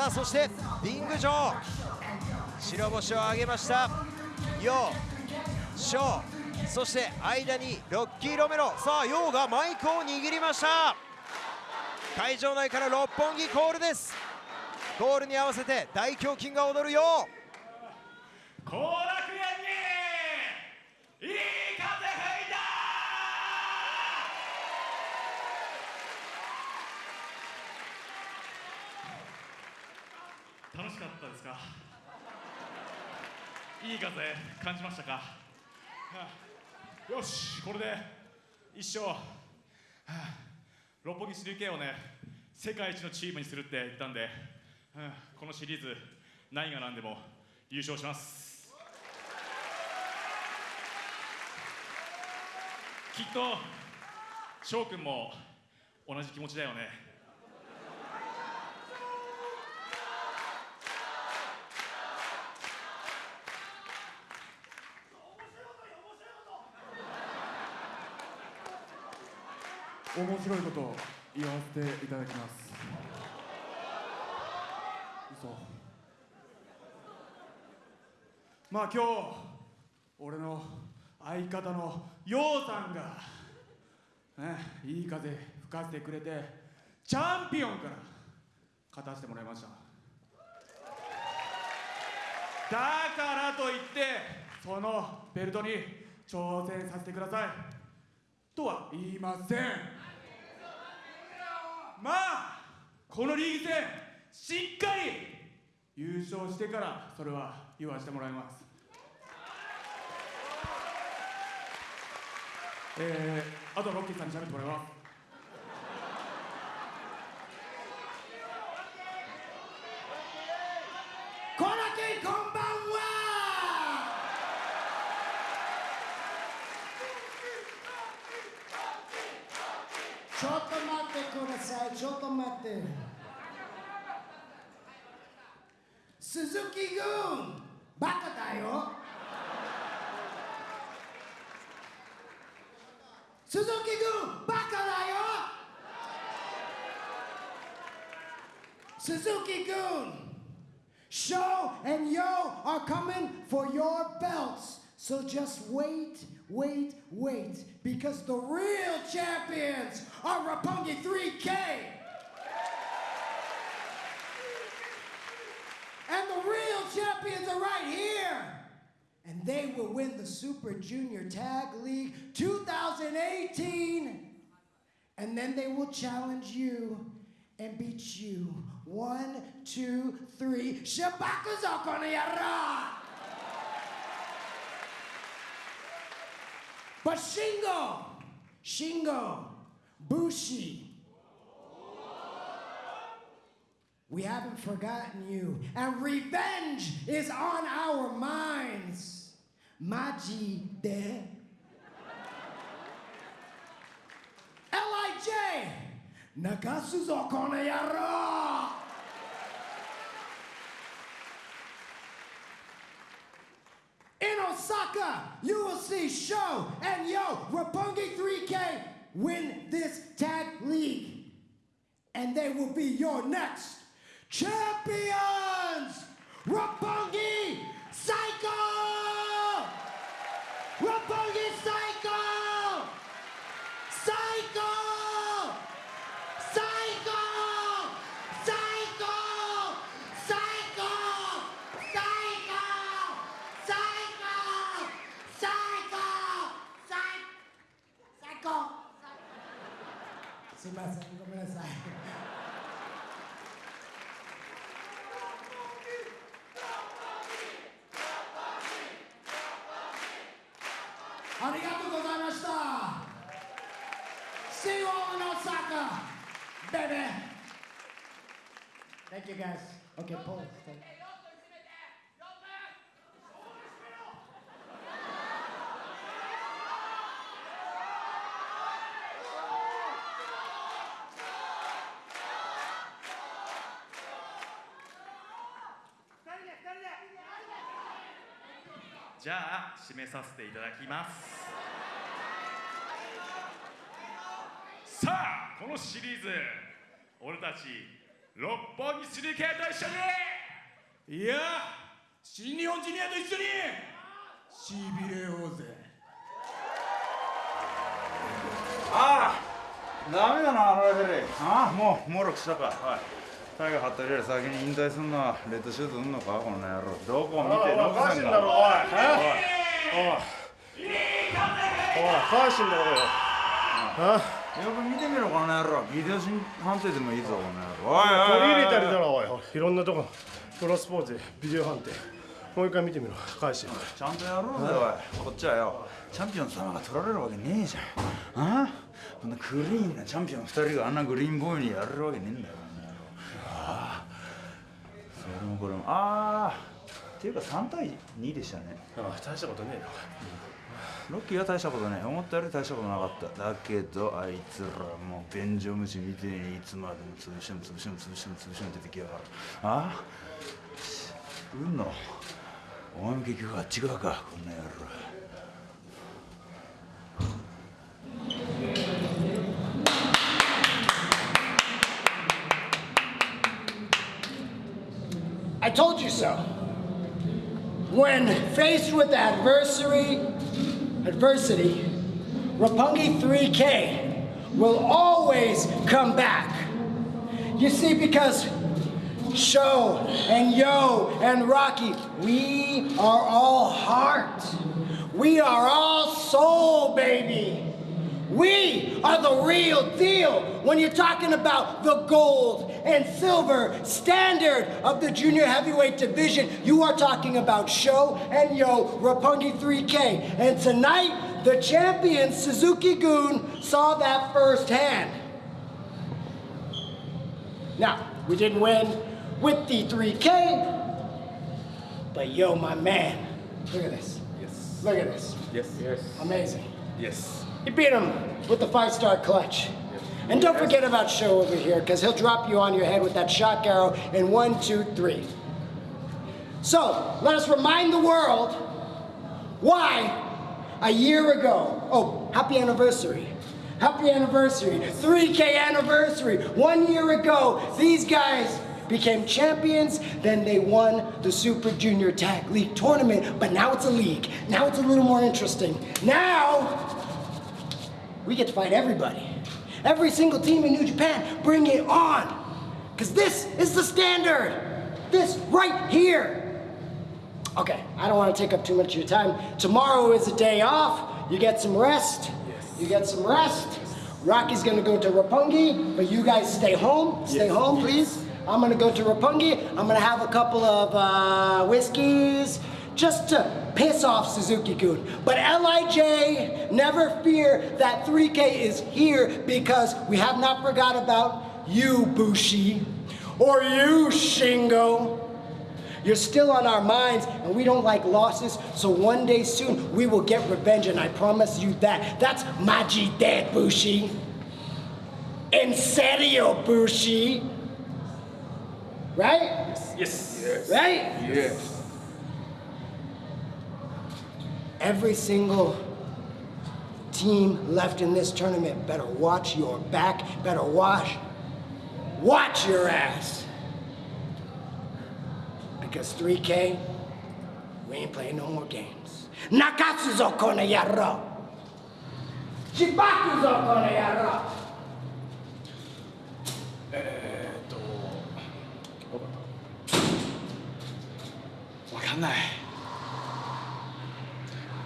さあそしてリング上白星を挙げましたヨウショウそして間にロッキー・ロメロさあヨウがマイクを握りました会場内から六本木コールですゴールに合わせて大胸筋が踊るようかいい風感じましたか、はあ、よしこれで一生、はあ、六本木 3K をね世界一のチームにするって言ったんで、はあ、このシリーズ何が何でも優勝しますきっと翔くんも同じ気持ちだよね面白いことを言わせていただきます嘘まあ今日俺の相方のようさんが、ね、いい風吹かせてくれてチャンピオンから勝たせてもらいましただからといってそのベルトに挑戦させてくださいとは言いませんまあこのリーグ戦しっかり優勝してからそれは言わせてもらいます、えー、あとはロッキーさんに喋ってもらいます them Suzuki-gun, baka dayo. Suzuki-gun, baka dayo. Suzuki Goon, Sho and Yo are coming for your belts. So just wait, wait, wait, because the real champions are Roppongi 3K. champions are right here. And they will win the Super Junior Tag League 2018. And then they will challenge you and beat you. One, two, three. Shabaka Zakonayara! But Shingo, Shingo, Bushi, We haven't forgotten you. And revenge is on our minds. Majide. L.I.J. Nakasuzo koneyaro. In Osaka, you will see Sho and Yo Roppongi 3K win this tag league. And they will be your next champions, Roppongi Psycho! ありがとうございました See you all in Osaka baby Thank you guys Okay, Paul, じゃあ締めさせていただきますさあこのシリーズ俺たち六本木スリー系と一緒にいや新日本ジュニアと一緒にしびれようぜああダメだなあのレフェリーああもうもろくしたかはいタイガー服部より先に引退すんのはレッドシューズうんのかこの野郎どこ見てのおノブさんがおいおいおいおい返しんだろよよく見てみろこの野郎ビデオ審判定でもいいぞこの野郎おいおい取り入れたりだろおいいろんなとこプロスポーツでビデオ判定もう一回見てみろ返してちゃんとやろうぜおいこっちはよチャンピオン様が取られるわけねえじゃんああこんなクリーンなチャンピオン2人があんなグリーンボーイにやれるわけねえんだよもこれもああっていうか3対2でしたねああ大したことねえなロッキーは大したことねえ、思ったより大したことなかっただけどあいつらもう便所虫みてえにいつまでも潰しても潰しても潰しても潰しても出てきやがるああうんのお前も結局あっち側かこんな野郎 I told you so. When faced with adversary, adversity, Roppongi 3K will always come back. You see, because Sho and Yo and Rocky, we are all heart. We are all soul, baby. We are the real deal when you're talking about the gold and silver standard of the junior heavyweight division. You are talking about Sho and Yo Roppongi 3K. And tonight, the champion Suzuki-gun saw that firsthand. Now, we didn't win with the 3K, but yo, my man, look at this. Yes. Look at this. Yes. Yes. Amazing. Yes. You beat him with the five-star clutch. And don't forget about Sho over here, because he'll drop you on your head with that shock arrow in one, two, three. So, let us remind the world why a year ago, oh, happy anniversary. Happy anniversary, 3K anniversary. One year ago, these guys became champions, then they won the Super Junior Tag League tournament, but now it's a league. Now it's a little more interesting. Now, we get to fight everybody. Every single team in New Japan, bring it on. Because this is the standard. This right here. Okay, I don't want to take up too much of your time. Tomorrow is a day off. You get some rest. Yes. You get some rest. Rocky's gonna go to Roppongi, but you guys stay home. Stay yes. home, please. I'm gonna go to Roppongi. I'm gonna have a couple of uh, whiskeys, just to piss off Suzuki-kun. But Lij, never fear that 3K is here because we have not forgot about you, Bushi, or you, Shingo. You're still on our minds and we don't like losses, so one day soon we will get revenge and I promise you that. That's Maji dead, Bushi. En serio, Bushi. Right? Yes. yes. Right? Yes every single team left in this tournament better watch your back, better watch, watch your ass. Because 3K, we ain't playing no more games. Nakatsu zo kone yaro. Shibaku zo kone yaro. Eh, eh, eh, えーっと分かんない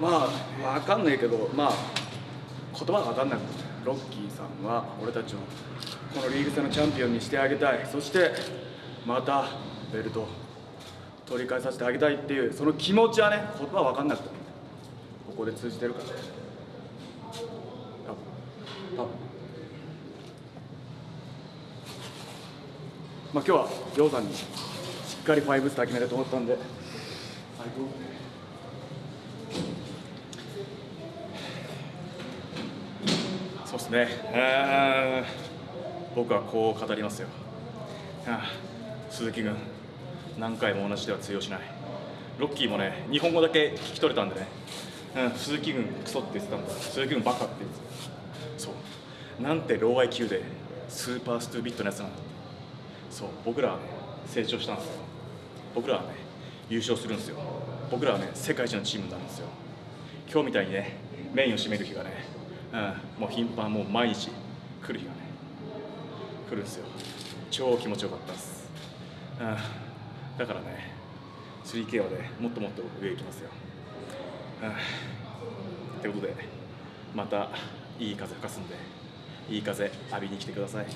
まあ分かんないけどまあ言葉が分かんなくてロッキーさんは俺たちをこのリーグ戦のチャンピオンにしてあげたいそしてまたベルト取り返させてあげたいっていうその気持ちはね言葉分かんなくてここで通じてるから多分多分まあ今日はジョさんにしっかり5スター決めたと思ったんで最高ですね、僕はこう語りますよ、鈴木君何回も同じでは通用しないロッキーもね日本語だけ聞き取れたんでね、鈴木軍クソって言ってたんだ鈴木軍バカって言ってたそうなんてロー IQ でスーパーストゥービットなやつなんだそう僕らはね成長したんですよ僕らはね優勝するんですよ僕らはね世界一のチームなんですよ今日みたいにねメインを占める日がねうん、もう頻繁もう毎日来る日がね来るんですよ超気持ちよかったです、うん、だからね 3K はねもっともっと上行きますよ、うん、ってことでまたいい風吹かすんでいい風浴びに来てください